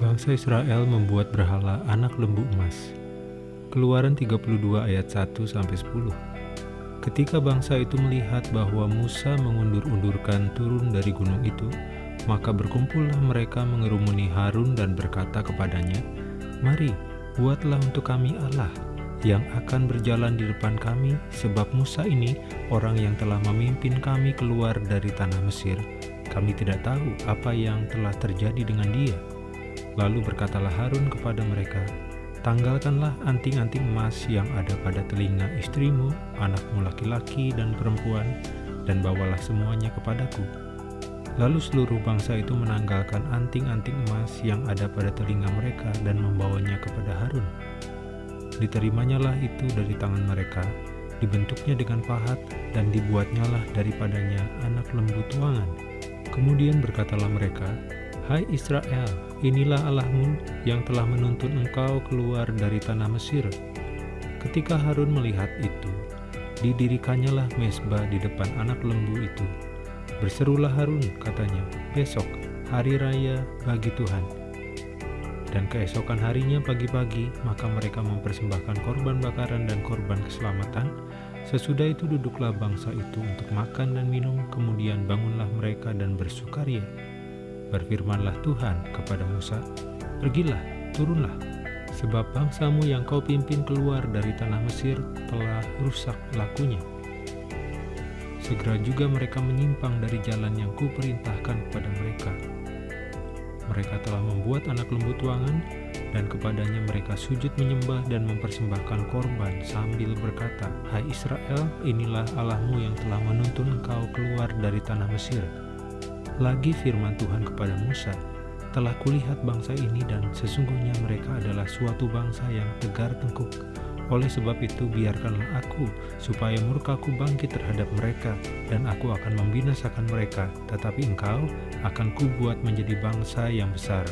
Bangsa Israel membuat berhala anak lembu emas. Keluaran 32 ayat 1 sampai 10. Ketika bangsa itu melihat bahwa Musa mengundur-undurkan turun dari gunung itu, maka berkumpullah mereka mengerumuni Harun dan berkata kepadanya, "Mari, buatlah untuk kami Allah yang akan berjalan di depan kami, sebab Musa ini orang yang telah memimpin kami keluar dari tanah Mesir. Kami tidak tahu apa yang telah terjadi dengan dia." Lalu berkatalah Harun kepada mereka, Tanggalkanlah anting-anting emas yang ada pada telinga istrimu, anakmu laki-laki dan perempuan, dan bawalah semuanya kepadaku. Lalu seluruh bangsa itu menanggalkan anting-anting emas yang ada pada telinga mereka dan membawanya kepada Harun. Diterimanya itu dari tangan mereka, dibentuknya dengan pahat, dan dibuatnyalah daripadanya anak lembu tuangan. Kemudian berkatalah mereka, Hai Israel, inilah Allahmu yang telah menuntun engkau keluar dari tanah Mesir. Ketika Harun melihat itu, didirikannya mesbah di depan anak lembu itu. Berserulah Harun, katanya, besok hari raya bagi Tuhan. Dan keesokan harinya pagi-pagi, maka mereka mempersembahkan korban bakaran dan korban keselamatan. Sesudah itu duduklah bangsa itu untuk makan dan minum, kemudian bangunlah mereka dan bersukaria. Berfirmanlah Tuhan kepada Musa, Pergilah, turunlah, sebab bangsamu yang kau pimpin keluar dari tanah Mesir telah rusak lakunya. Segera juga mereka menyimpang dari jalan yang kuperintahkan kepada mereka. Mereka telah membuat anak lembu tuangan, dan kepadanya mereka sujud menyembah dan mempersembahkan korban sambil berkata, Hai Israel, inilah Allahmu yang telah menuntun engkau keluar dari tanah Mesir. Lagi firman Tuhan kepada Musa, telah kulihat bangsa ini dan sesungguhnya mereka adalah suatu bangsa yang tegar tengkuk. Oleh sebab itu biarkanlah aku supaya murkaku bangkit terhadap mereka dan aku akan membinasakan mereka, tetapi engkau akan kubuat menjadi bangsa yang besar.